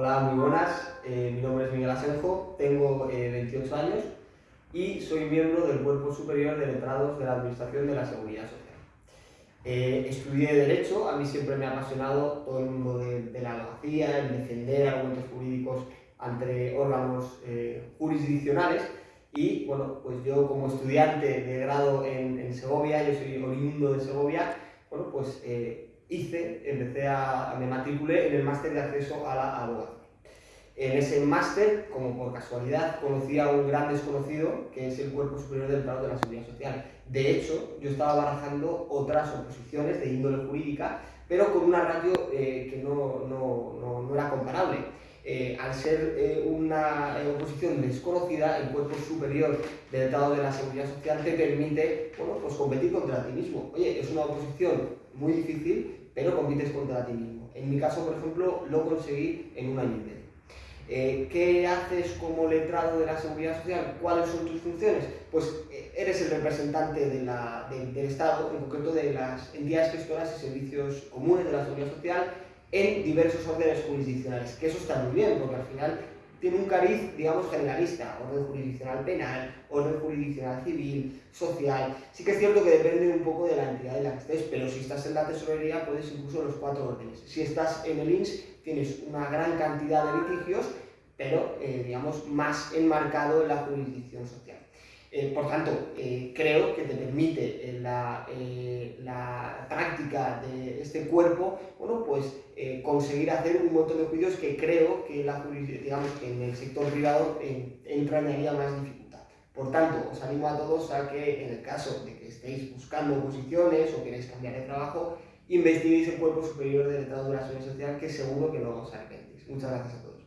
Hola, muy buenas. Eh, mi nombre es Miguel Asenjo, tengo 28 eh, años y soy miembro del Cuerpo Superior de Letrados de la Administración de la Seguridad Social. Eh, estudié Derecho, a mí siempre me ha apasionado todo el mundo de, la abogacía, el defender argumentos jurídicos ante órganos jurisdiccionales y bueno, pues yo como estudiante de grado en, en Segovia, yo soy oriundo de Segovia, bueno, pues hice, empecé a, me matriculé en el máster de acceso a la abogacía. En ese máster, como por casualidad, conocí a un gran desconocido, que es el Cuerpo Superior del Estado de la Seguridad Social. De hecho, yo estaba barajando otras oposiciones de índole jurídica, pero con una ratio eh, que no, no, no, era comparable. Eh, al ser eh, una oposición desconocida, el cuerpo superior del Estado de la Seguridad Social te permite bueno, pues competir contra ti mismo. Oye, es una oposición muy difícil, pero compites contra ti mismo. En mi caso, por ejemplo, lo conseguí en un año y medio. Eh, ¿Qué haces como letrado de la seguridad social? ¿Cuáles son tus funciones? Pues eh, eres el representante del Estado, en concreto de las entidades gestoras y servicios comunes de la seguridad social en diversos órdenes jurisdiccionales, que eso está muy bien, porque al final tiene un cariz, digamos, generalista, orden jurisdiccional penal, orden jurisdiccional civil, social. Sí que es cierto que depende un poco de la entidad en la que estés, pero si estás en la tesorería puedes incluso los cuatro órdenes. Si estás en el INS tienes una gran cantidad de litigios, pero, eh, digamos, más enmarcado en la jurisdicción social. Eh, por tanto, eh, creo que te permite la, la, práctica de este cuerpo, bueno, pues conseguir hacer un montón de juicios que creo que, la, digamos, en el sector privado entrañaría más dificultad. Por tanto, os animo a todos a que en el caso de que estéis buscando posiciones o queréis cambiar de trabajo, investiguéis el cuerpo superior de la Seguridad Social, que seguro que no os arrepentís. Muchas gracias a todos.